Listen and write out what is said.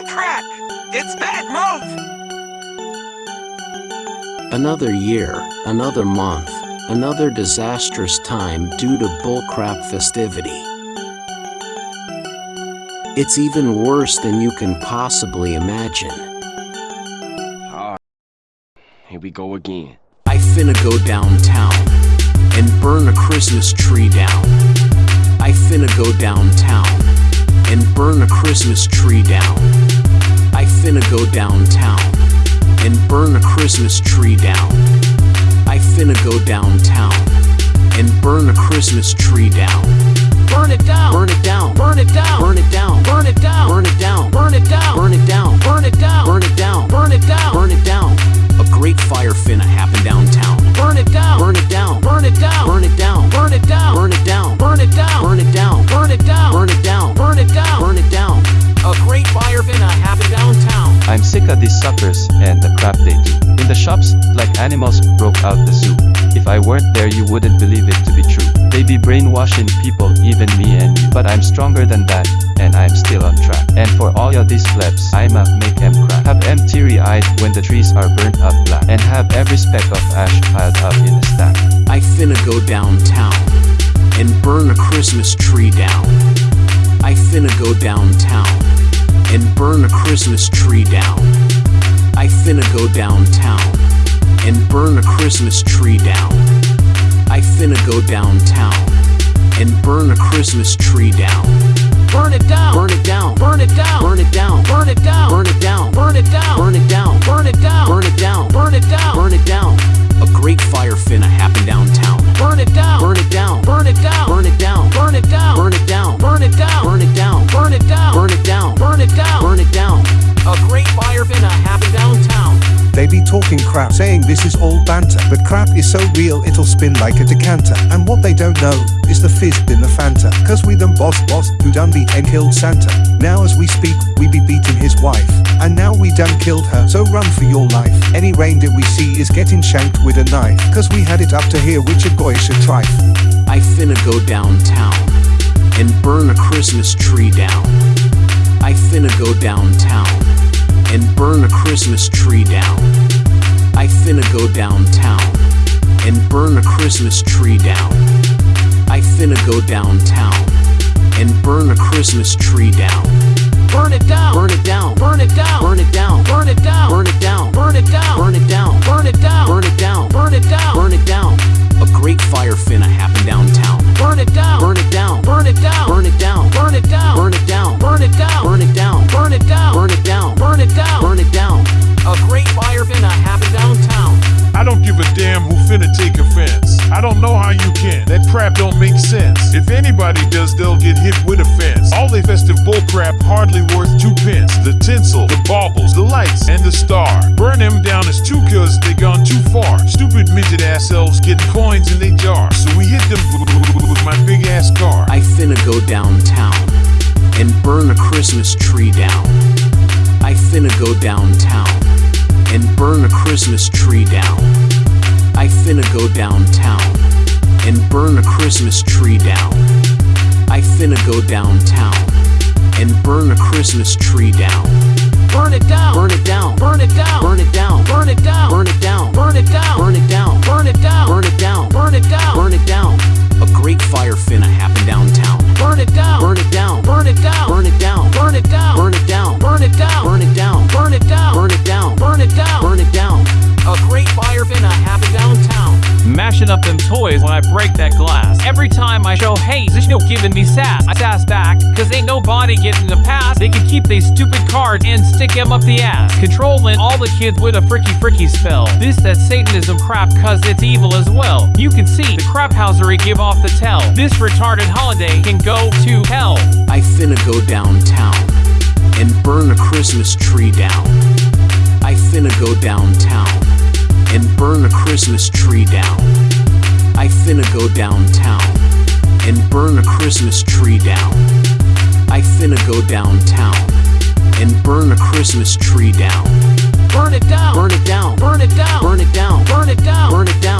Oh crap! It's bad move! Another year, another month, another disastrous time due to bullcrap festivity. It's even worse than you can possibly imagine. Ah, here we go again. I finna go downtown and burn a Christmas tree down. I finna go downtown and burn a Christmas tree down. I finna go downtown and burn a Christmas tree down. I finna go downtown and burn a Christmas tree down. Burn it down, burn it down, burn it down, burn it down, burn it down, burn it down, burn it down, burn it down, burn it down, burn it down, burn it down, burn it down. I'm sick of these suckers and the crap they do. In the shops, like animals broke out the zoo. If I weren't there you wouldn't believe it to be true. They be brainwashing people, even me and you. But I'm stronger than that, and I'm still on track. And for all of these plebs, I'ma make em crack. Have em teary-eyed when the trees are burnt up black. And have every speck of ash piled up in a stack. I finna go downtown and burn a Christmas tree down. I finna go downtown and burn a Christmas tree down. I finna go downtown and burn a Christmas tree down. I finna go downtown and burn a Christmas tree down. Burn it down, burn it down, burn it down, burn it down, burn it down, burn it down, burn it down, saying this is all banter But crap is so real it'll spin like a decanter. And what they don't know is the fizz in the Fanta. Cause we them boss boss who done beat and killed Santa. Now as we speak we be beating his wife. And now we done killed her so run for your life. Any reindeer we see is getting shanked with a knife. Cause we had it up to here which a goyish a trife. I finna go downtown and burn a Christmas tree down. I finna go downtown and burn a Christmas tree down. I finna go downtown and burn a Christmas tree down. I finna go downtown and burn a Christmas tree down. Burn it down, burn it down, burn it down, burn it down, burn it down, burn it down, burn it down, burn it down, burn it down, burn it down, burn it down, burn it down. A great fire finna crap don't make sense. If anybody does, they'll get hit with a fence. All they festive bullcrap hardly worth two pence. The tinsel, the baubles, the lights, and the star. Burn them down as two cause they gone too far. Stupid midget ass elves getting coins in their jar. So we hit them with my big ass car. I finna go downtown and burn a Christmas tree down. I finna go downtown and burn a Christmas tree down. I finna go downtown and burn a Christmas tree down. I finna go downtown and burn a Christmas tree down. Burn it down, burn it down, burn it down, burn it down, burn it down, burn it down, burn it down, burn it down, burn it down, burn it down, burn it down, burn it down. Up them toys when I break that glass. Every time I show haze, there's no giving me sass. I sass back, cause ain't nobody getting the pass. They can keep these stupid cards and stick 'em up the ass. Controlling all the kids with a fricky fricky spell. This that Satanism crap cause it's evil as well. You can see the crap housery give off the tell. This retarded holiday can go to hell. I finna go downtown and burn a Christmas tree down. I finna go downtown and burn a Christmas tree down. I finna go downtown and burn a Christmas tree down. I finna go downtown and burn a Christmas tree down. Burn it down, burn it down, burn it down, burn it down, burn it down, burn it down,